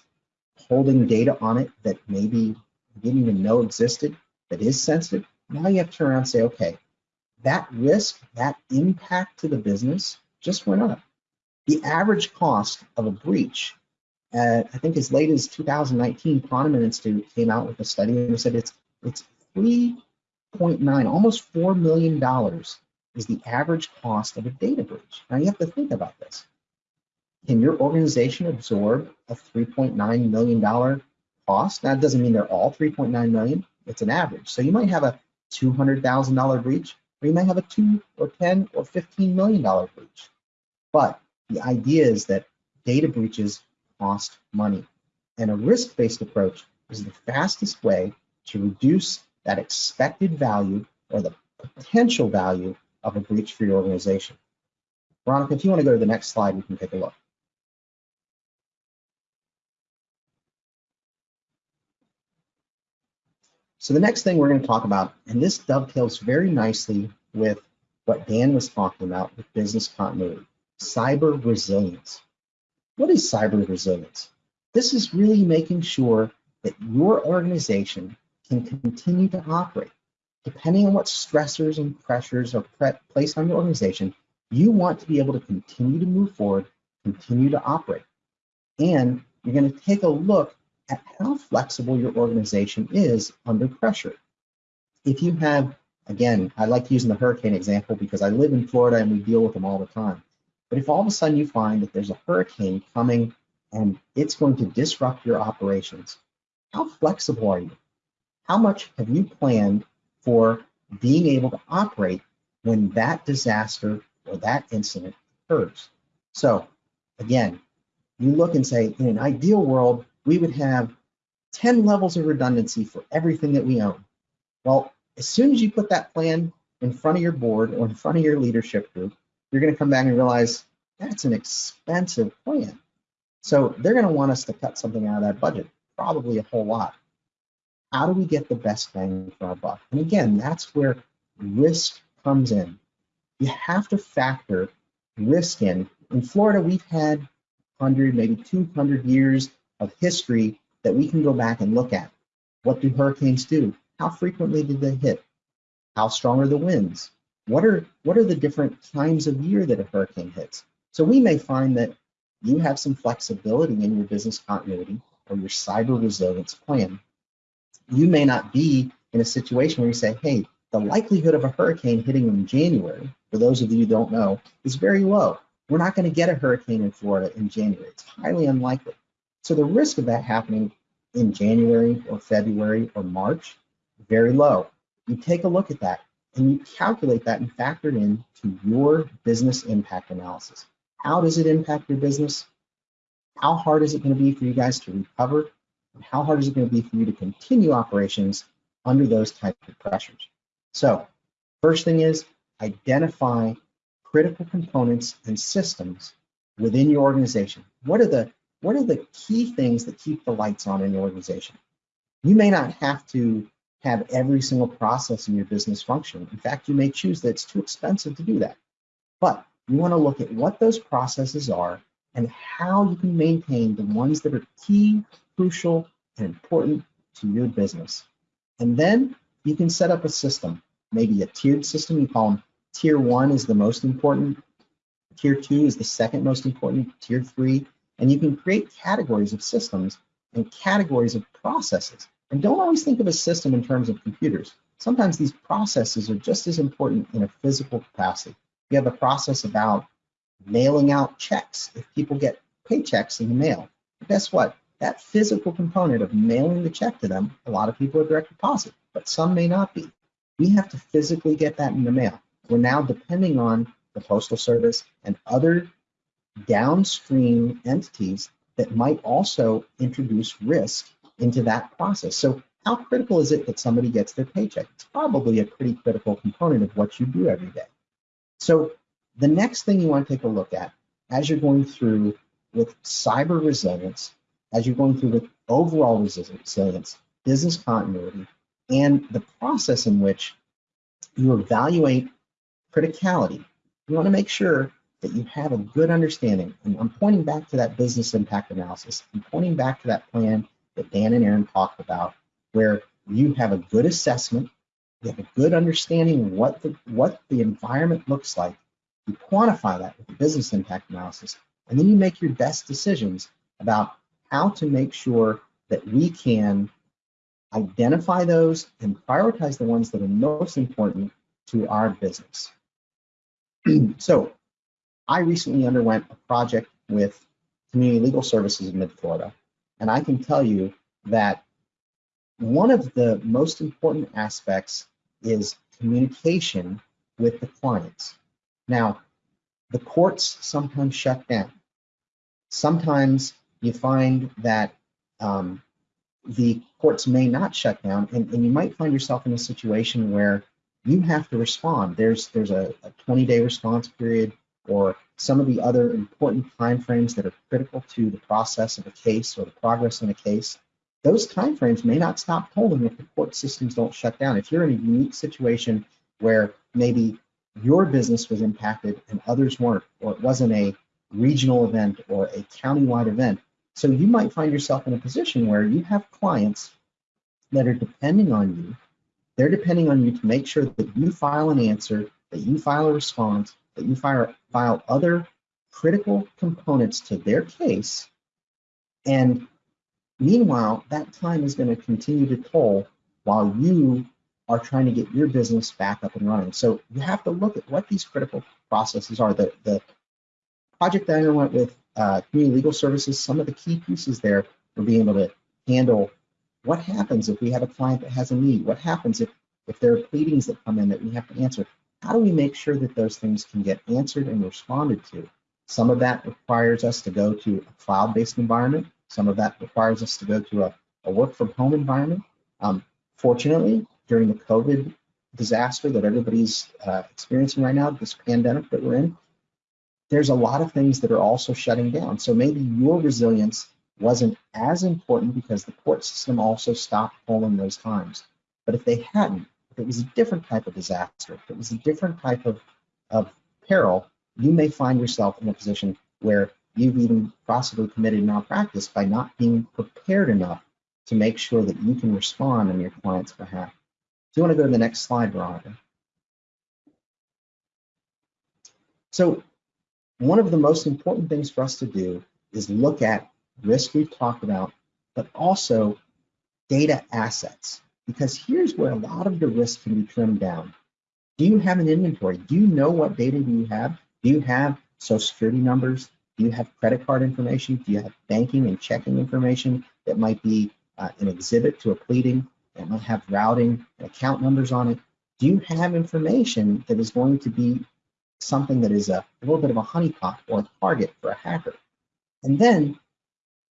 holding data on it that maybe you didn't even know existed, that is sensitive, now you have to turn around and say, okay, that risk, that impact to the business just went up. The average cost of a breach, I think as late as 2019, Ponemon Institute came out with a study and said it's it's 3.9, almost $4 million is the average cost of a data breach. Now you have to think about this. Can your organization absorb a $3.9 million cost? Now it doesn't mean they're all 3.9 million, it's an average. So you might have a $200,000 breach, or you might have a two or 10 or 15 million dollar breach. But the idea is that data breaches cost money. And a risk-based approach is the fastest way to reduce that expected value or the potential value of a breach for your organization. Veronica, if you want to go to the next slide, we can take a look. So the next thing we're going to talk about, and this dovetails very nicely with what Dan was talking about with business continuity, cyber resilience. What is cyber resilience? This is really making sure that your organization can continue to operate. Depending on what stressors and pressures are placed on your organization, you want to be able to continue to move forward, continue to operate. And you're going to take a look at how flexible your organization is under pressure. If you have, again, I like using the hurricane example because I live in Florida and we deal with them all the time. But if all of a sudden you find that there's a hurricane coming and it's going to disrupt your operations, how flexible are you? How much have you planned for being able to operate when that disaster or that incident occurs? So again, you look and say, in an ideal world, we would have 10 levels of redundancy for everything that we own. Well, as soon as you put that plan in front of your board or in front of your leadership group, you're going to come back and realize that's an expensive plan. So they're going to want us to cut something out of that budget, probably a whole lot. How do we get the best bang for our buck? And again, that's where risk comes in. You have to factor risk in. In Florida, we've had 100, maybe 200 years of history that we can go back and look at. What do hurricanes do? How frequently did they hit? How strong are the winds? What are what are the different times of year that a hurricane hits? So we may find that you have some flexibility in your business continuity or your cyber resilience plan. You may not be in a situation where you say, hey, the likelihood of a hurricane hitting in January, for those of you who don't know, is very low. We're not going to get a hurricane in Florida in January. It's highly unlikely. So the risk of that happening in January or February or March, very low. You take a look at that and you calculate that and factor it into your business impact analysis. How does it impact your business? How hard is it going to be for you guys to recover? And how hard is it going to be for you to continue operations under those types of pressures? So first thing is identify critical components and systems within your organization. What are the what are the key things that keep the lights on in your organization? You may not have to have every single process in your business function. In fact, you may choose that it's too expensive to do that. But you want to look at what those processes are and how you can maintain the ones that are key, crucial, and important to your business. And then you can set up a system, maybe a tiered system. You call them tier one is the most important, tier two is the second most important, tier three, and you can create categories of systems and categories of processes. And don't always think of a system in terms of computers. Sometimes these processes are just as important in a physical capacity. You have a process about mailing out checks if people get paychecks in the mail. But guess what? That physical component of mailing the check to them, a lot of people are direct deposit, but some may not be. We have to physically get that in the mail. We're now depending on the Postal Service and other downstream entities that might also introduce risk into that process. So how critical is it that somebody gets their paycheck? It's probably a pretty critical component of what you do every day. So the next thing you want to take a look at as you're going through with cyber resilience, as you're going through with overall resilience, business continuity, and the process in which you evaluate criticality, you want to make sure that you have a good understanding. And I'm pointing back to that business impact analysis. I'm pointing back to that plan that Dan and Aaron talked about, where you have a good assessment, you have a good understanding of what the what the environment looks like. You quantify that with the business impact analysis, and then you make your best decisions about how to make sure that we can identify those and prioritize the ones that are most important to our business. [CLEARS THROAT] so I recently underwent a project with Community Legal Services in Mid-Florida, and I can tell you that one of the most important aspects is communication with the clients. Now, the courts sometimes shut down. Sometimes you find that um, the courts may not shut down, and, and, you might find yourself in a situation where you have to respond. There's there's a 20-day response period, or some of the other important timeframes that are critical to the process of a case or the progress in a case. Those timeframes may not stop holding if the court systems don't shut down. If you're in a unique situation where maybe your business was impacted and others weren't, or it wasn't a regional event or a countywide event, so you might find yourself in a position where you have clients that are depending on you. They're depending on you to make sure that you file an answer, that you file a response, that you file, file other critical components to their case. And meanwhile, that time is going to continue to toll while you are trying to get your business back up and running. So you have to look at what these critical processes are. The, the project that I went with uh, community legal services, some of the key pieces there for being able to handle what happens if we have a client that has a need? What happens if, if there are pleadings that come in that we have to answer? How do we make sure that those things can get answered and responded to? Some of that requires us to go to a cloud-based environment. Some of that requires us to go to a, a work-from-home environment. Um, fortunately, during the COVID disaster that everybody's uh, experiencing right now, this pandemic that we're in, there's a lot of things that are also shutting down. So maybe your resilience wasn't as important because the court system also stopped polling those times. But if they hadn't, if it was a different type of disaster, if it was a different type of, of peril, you may find yourself in a position where you've even possibly committed malpractice by not being prepared enough to make sure that you can respond on your client's behalf. Do you want to go to the next slide, Veronica? So one of the most important things for us to do is look at risk we've talked about, but also data assets. Because here's where a lot of the risk can be trimmed down. Do you have an inventory? Do you know what data do you have? Do you have social security numbers? Do you have credit card information? Do you have banking and checking information that might be uh, an exhibit to a pleading that might have routing and account numbers on it? Do you have information that is going to be something that is a, a little bit of a honeypot or a target for a hacker. And then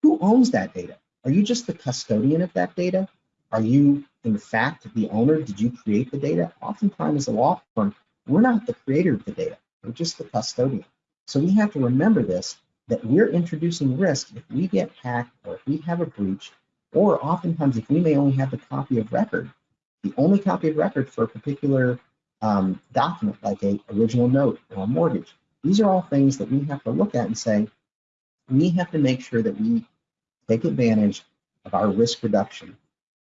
who owns that data? Are you just the custodian of that data? Are you, in fact, the owner? Did you create the data? Oftentimes, as a law firm, we're not the creator of the data. We're just the custodian. So we have to remember this, that we're introducing risk if we get hacked or if we have a breach, or oftentimes if we may only have the copy of record. the only copy of record for a particular um, document, like a original note or a mortgage. These are all things that we have to look at and say, we have to make sure that we take advantage of our risk reduction.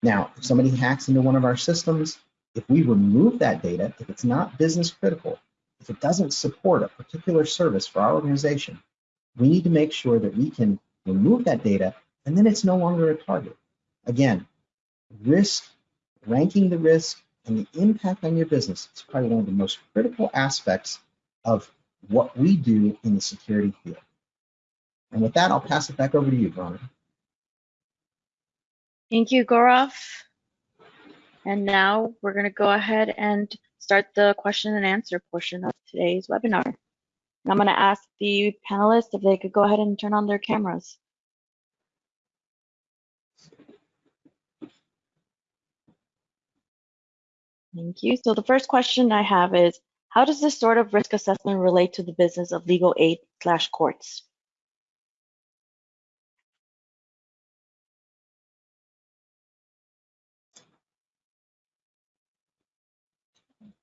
Now, if somebody hacks into one of our systems, if we remove that data, if it's not business critical, if it doesn't support a particular service for our organization, we need to make sure that we can remove that data and then it's no longer a target. Again, risk, ranking the risk and the impact on your business is probably one of the most critical aspects of what we do in the security field. And with that, I'll pass it back over to you, Veronica. Thank you, Gaurav. And now we're going to go ahead and start the question and answer portion of today's webinar. And I'm going to ask the panelists if they could go ahead and turn on their cameras. Thank you. So the first question I have is, how does this sort of risk assessment relate to the business of legal aid slash courts?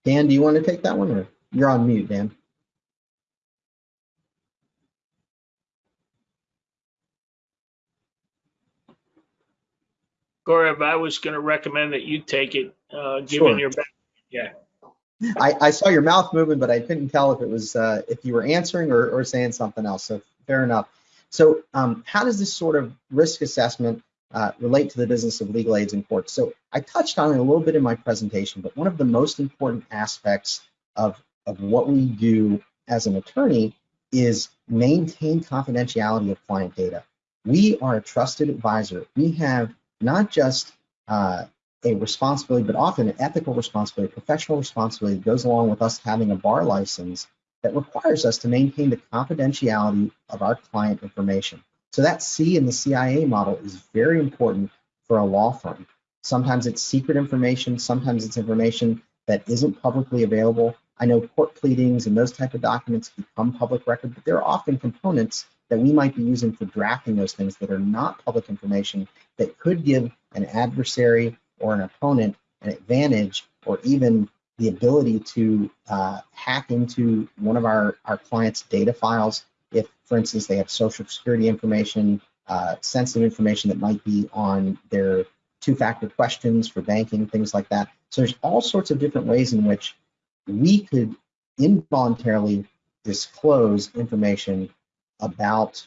Dan, do you want to take that one or you're on mute, Dan? Gaurav, I was going to recommend that you take it, uh, Sure. given your, back- yeah. I, I saw your mouth moving, but I couldn't tell if it was uh, if you were answering or, or saying something else. So fair enough. So um, how does this sort of risk assessment uh, relate to the business of legal aids in courts? So I touched on it a little bit in my presentation, but one of the most important aspects of, of what we do as an attorney is maintain confidentiality of client data. We are a trusted advisor. We have not just uh, a responsibility, but often an ethical responsibility, professional responsibility that goes along with us having a bar license that requires us to maintain the confidentiality of our client information. So that C in the CIA model is very important for a law firm. Sometimes it's secret information, sometimes it's information that isn't publicly available. I know court pleadings and those type of documents become public record, but there are often components that we might be using for drafting those things that are not public information that could give an adversary or an opponent an advantage or even the ability to uh, hack into one of our, our clients' data files if, for instance, they have social security information, uh, sensitive information that might be on their two-factor questions for banking, things like that. So there's all sorts of different ways in which we could involuntarily disclose information about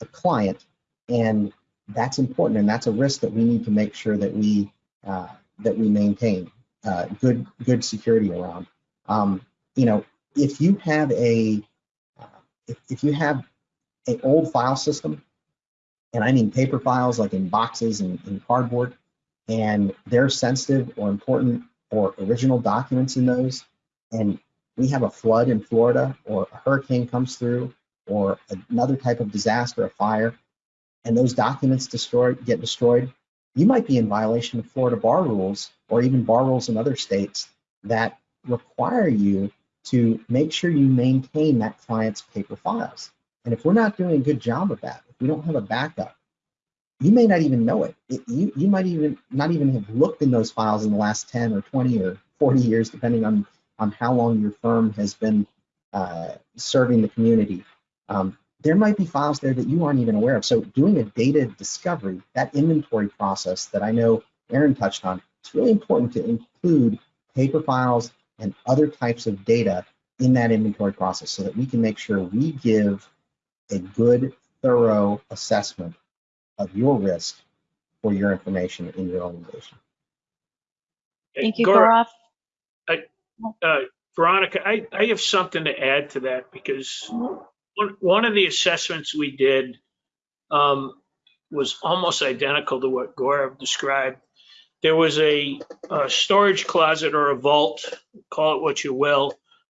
a client, and that's important, and that's a risk that we need to make sure that we uh, that we maintain uh, good good security around. Um, you know, if you have a if, if you have an old file system, and I mean paper files like in boxes and in cardboard, and they're sensitive or important or original documents in those, and we have a flood in Florida or a hurricane comes through or another type of disaster, a fire, and those documents destroyed get destroyed, you might be in violation of Florida bar rules or even bar rules in other states that require you to make sure you maintain that client's paper files. And if we're not doing a good job of that, if we don't have a backup, you may not even know it. it you, you might even not even have looked in those files in the last 10 or 20 or 40 years, depending on, on how long your firm has been uh, serving the community. Um, there might be files there that you aren't even aware of. So doing a data discovery, that inventory process that I know Aaron touched on, it's really important to include paper files and other types of data in that inventory process so that we can make sure we give a good, thorough assessment of your risk for your information in your organization. Thank you, Gaurav, Gaurav. uh, Veronica, I, I have something to add to that because one, one of the assessments we did um, was almost identical to what Gaurav described. There was a, a storage closet or a vault, call it what you will.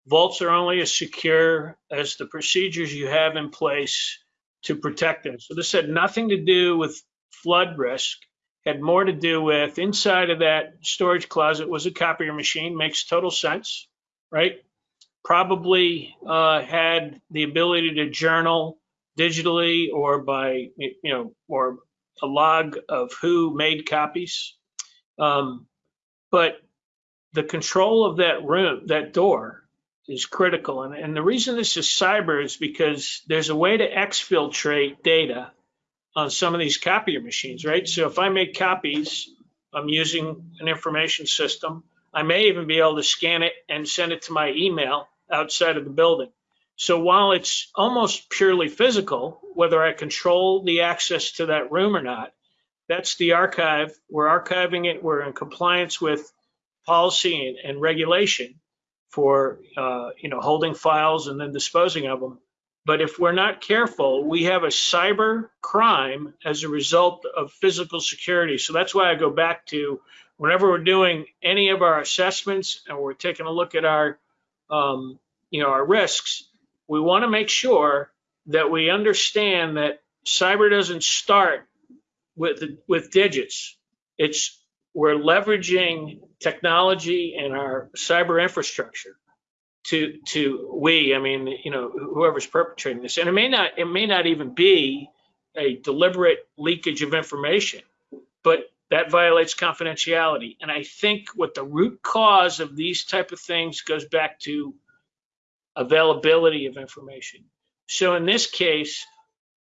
Vaults are only as secure as the procedures you have in place to protect them. So this had nothing to do with flood risk, had more to do with inside of that storage closet was a copier machine, makes total sense, right? Probably uh, had the ability to journal digitally or by, you know, or a log of who made copies. Um, but the control of that room, that door is critical. And, and the reason this is cyber is because there's a way to exfiltrate data on some of these copier machines, right? So if I make copies, I'm using an information system. I may even be able to scan it and send it to my email outside of the building. So while it's almost purely physical, whether I control the access to that room or not, that's the archive. We're archiving it. We're in compliance with policy and, and regulation for uh, you know holding files and then disposing of them. But if we're not careful, we have a cyber crime as a result of physical security. So that's why I go back to whenever we're doing any of our assessments and we're taking a look at our um, you know our risks, we want to make sure that we understand that cyber doesn't start with with digits. It's we're leveraging technology and our cyber infrastructure to to we i mean you know whoever's perpetrating this. And it may not it may not even be a deliberate leakage of information but that violates confidentiality. And i think what the root cause of these type of things goes back to availability of information. So in this case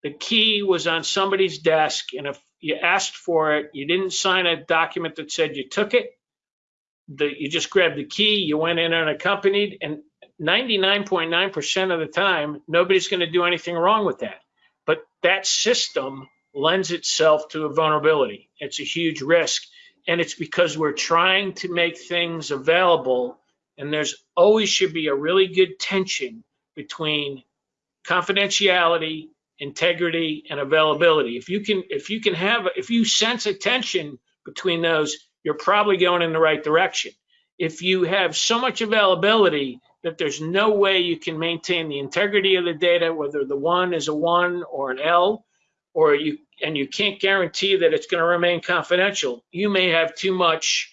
the key was on somebody's desk and if you asked for it you didn't sign a document that said you took it you just grabbed the key, you went in unaccompanied, and 99.9% of the time, nobody's going to do anything wrong with that. But that system lends itself to a vulnerability. It's a huge risk. And it's because we're trying to make things available. And there's always should be a really good tension between confidentiality, integrity, and availability. If you can, if you can have, if you sense a tension between those, you're probably going in the right direction. If you have so much availability that there's no way you can maintain the integrity of the data, whether the one is a one or an L, or you and you can't guarantee that it's going to remain confidential, you may have too much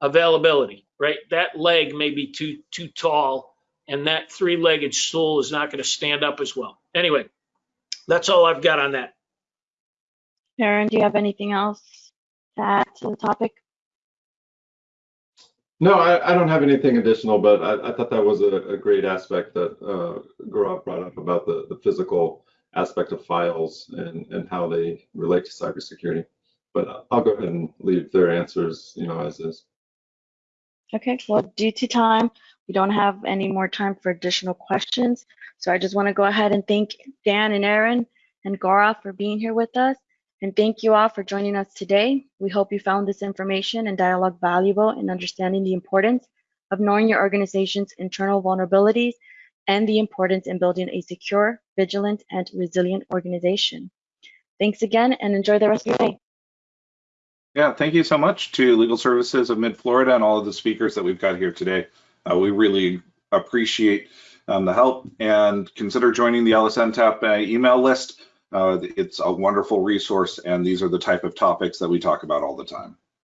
availability, right? That leg may be too too tall, and that three-legged stool is not going to stand up as well. Anyway, that's all I've got on that. Aaron, do you have anything else to add to the topic? No, I, I don't have anything additional, but I, I thought that was a, a great aspect that uh, Gaurav brought up about the, the physical aspect of files and, and how they relate to cybersecurity. But I'll go ahead and leave their answers, you know, as is. Okay, well, due to time, we don't have any more time for additional questions. So I just want to go ahead and thank Dan and Aaron and Gaurav for being here with us. And thank you all for joining us today. We hope you found this information and dialogue valuable in understanding the importance of knowing your organization's internal vulnerabilities and the importance in building a secure, vigilant, and resilient organization. Thanks again and enjoy the rest of your day. Yeah, thank you so much to Legal Services of Mid-Florida and all of the speakers that we've got here today. Uh, we really appreciate um, the help and consider joining the LSNTAP uh, email list. Uh, it's a wonderful resource, and these are the type of topics that we talk about all the time.